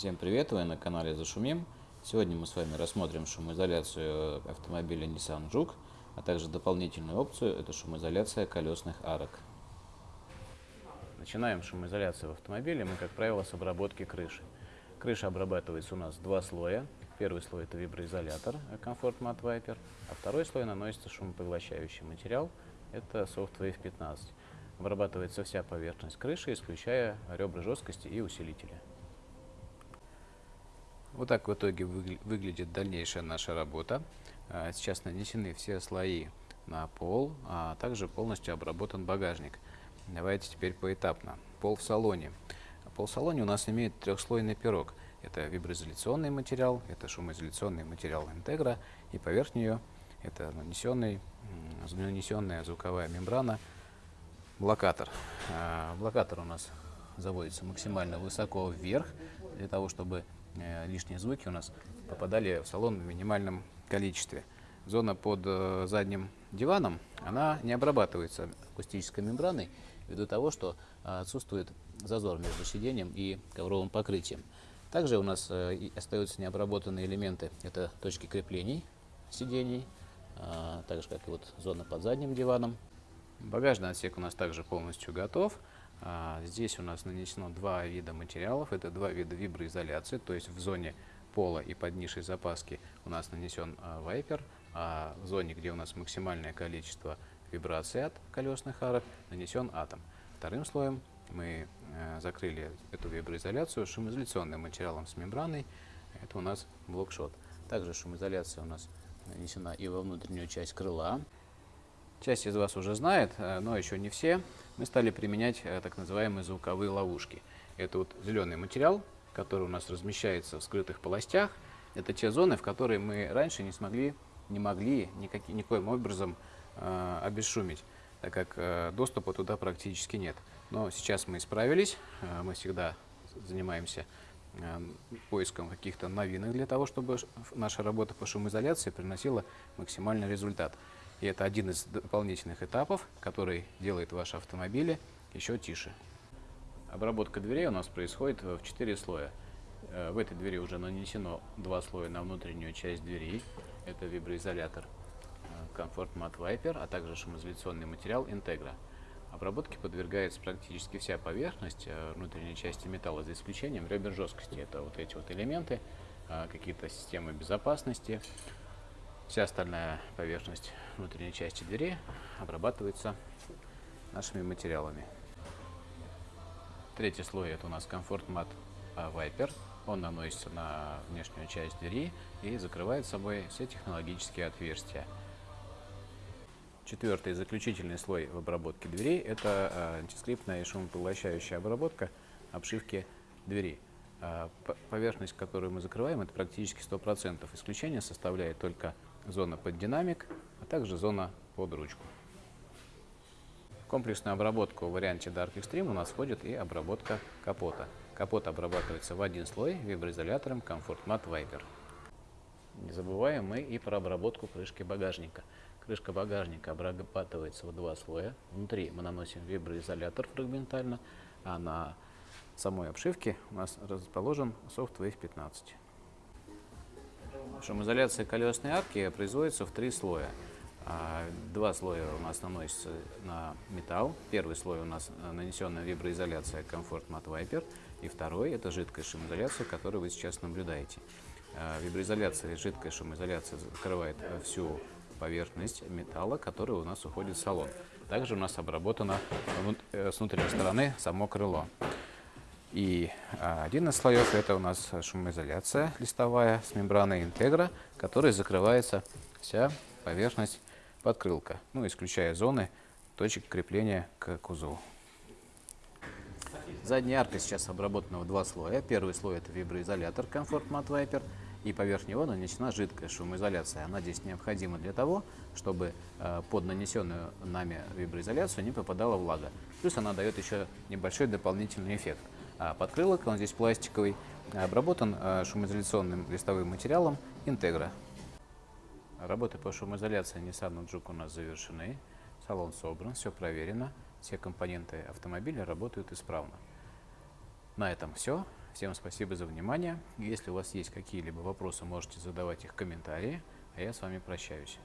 Всем привет, вы на канале Зашумим. Сегодня мы с вами рассмотрим шумоизоляцию автомобиля Nissan Juke, а также дополнительную опцию – это шумоизоляция колесных арок. Начинаем шумоизоляцию в автомобиле мы, как правило, с обработки крыши. Крыша обрабатывается у нас два слоя. Первый слой – это виброизолятор Comfort Matte Viper, а второй слой наносится шумопоглощающий материал – это Soft Wave 15. Обрабатывается вся поверхность крыши, исключая ребра жесткости и усилителя. Вот так в итоге выглядит дальнейшая наша работа. А, сейчас нанесены все слои на пол, а также полностью обработан багажник. Давайте теперь поэтапно. Пол в салоне. Пол в салоне у нас имеет трехслойный пирог. Это виброизоляционный материал, это шумоизоляционный материал Integra, и поверх нее это нанесенный, нанесенная звуковая мембрана блокатор. А, блокатор у нас заводится максимально высоко вверх, для того, чтобы лишние звуки у нас попадали в салон в минимальном количестве. Зона под э, задним диваном, она не обрабатывается акустической мембраной, ввиду того, что э, отсутствует зазор между сиденьем и ковровым покрытием. Также у нас остаются необработанные элементы, это точки креплений сидений, так же как и вот зона под задним диваном. Багажный отсек у нас также полностью готов. А, здесь у нас нанесено два вида материалов. Это два вида виброизоляции, то есть в зоне пола и под нишей запаски у нас нанесен а, вайпер, а в зоне, где у нас максимальное количество вибраций от колесных арок, нанесен атом. Вторым слоем мы а, закрыли эту виброизоляцию шумоизоляционным материалом с мембраной. Это у нас блокшот. Также шумоизоляция у нас нанесена и во внутреннюю часть крыла. Часть из вас уже знает, э, но еще не все. Мы стали применять э, так называемые звуковые ловушки. Это вот зеленый материал, который у нас размещается в скрытых полостях. Это те зоны, в которые мы раньше не смогли, не могли никак, никоим образом э, обесшумить, так как э, доступа туда практически нет. Но сейчас мы исправились, э, мы всегда занимаемся э, поиском каких-то новинок для того, чтобы наша работа по шумоизоляции приносила максимальный результат. И это один из дополнительных этапов, который делает ваши автомобили еще тише. Обработка дверей у нас происходит в 4 слоя. Э, в этой двери уже нанесено два слоя на внутреннюю часть двери. Это виброизолятор э, Comfort Matte Viper, а также шумоизоляционный материал Integra. Обработке подвергается практически вся поверхность э, внутренней части металла, за исключением ребер жесткости. Это вот эти вот элементы, какие-то системы безопасности, Вся остальная поверхность внутренней части двери обрабатывается нашими материалами. Третий слой это у нас комфорт мат Viper. Он наносится на внешнюю часть двери и закрывает собой все технологические отверстия. Четвертый заключительный слой в обработке дверей – это а, антискриптная и шумопоглощающая обработка обшивки двери. А, поверхность, которую мы закрываем, это практически 100%. Исключение составляет только зона под динамик, а также зона под ручку. В комплексную обработку в варианте Dark Extreme у нас входит и обработка капота. Капот обрабатывается в один слой виброизолятором Comfort Matte Viper. Не забываем мы и про обработку крышки багажника. Крышка багажника обрабатывается в два слоя. Внутри мы наносим виброизолятор фрагментально, а на самой обшивке у нас расположен Soft Wave 15. Шумоизоляция колесной арки производится в три слоя. А, два слоя у нас наносятся на металл. Первый слой у нас нанесенная виброизоляция Comfort Matte Viper. И второй – это жидкая шумоизоляция, которую вы сейчас наблюдаете. А, виброизоляция, жидкая шумоизоляция закрывает всю поверхность металла, которая у нас уходит в салон. Также у нас обработано э, с внутренней стороны само крыло. И а, один из слоев это у нас шумоизоляция листовая с мембраной интегра, которой закрывается вся поверхность подкрылка, ну, исключая зоны точек крепления к кузову. Задняя арка сейчас обработана в два слоя. Первый слой это виброизолятор Comfort Matte Viper, и поверх него нанесена жидкая шумоизоляция. Она здесь необходима для того, чтобы э, под нанесенную нами виброизоляцию не попадала влага. Плюс она дает еще небольшой дополнительный эффект. А подкрылок, он здесь пластиковый, обработан а, шумоизоляционным листовым материалом Integra. Работы по шумоизоляции Nissan Juke у нас завершены, салон собран, все проверено, все компоненты автомобиля работают исправно. На этом все. Всем спасибо за внимание. Если у вас есть какие-либо вопросы, можете задавать их в комментарии, а я с вами прощаюсь.